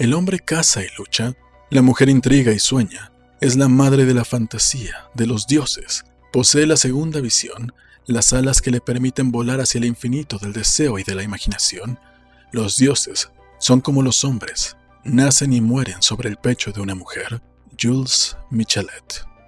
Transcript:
El hombre caza y lucha, la mujer intriga y sueña, es la madre de la fantasía, de los dioses, posee la segunda visión, las alas que le permiten volar hacia el infinito del deseo y de la imaginación. Los dioses son como los hombres, nacen y mueren sobre el pecho de una mujer. Jules Michelet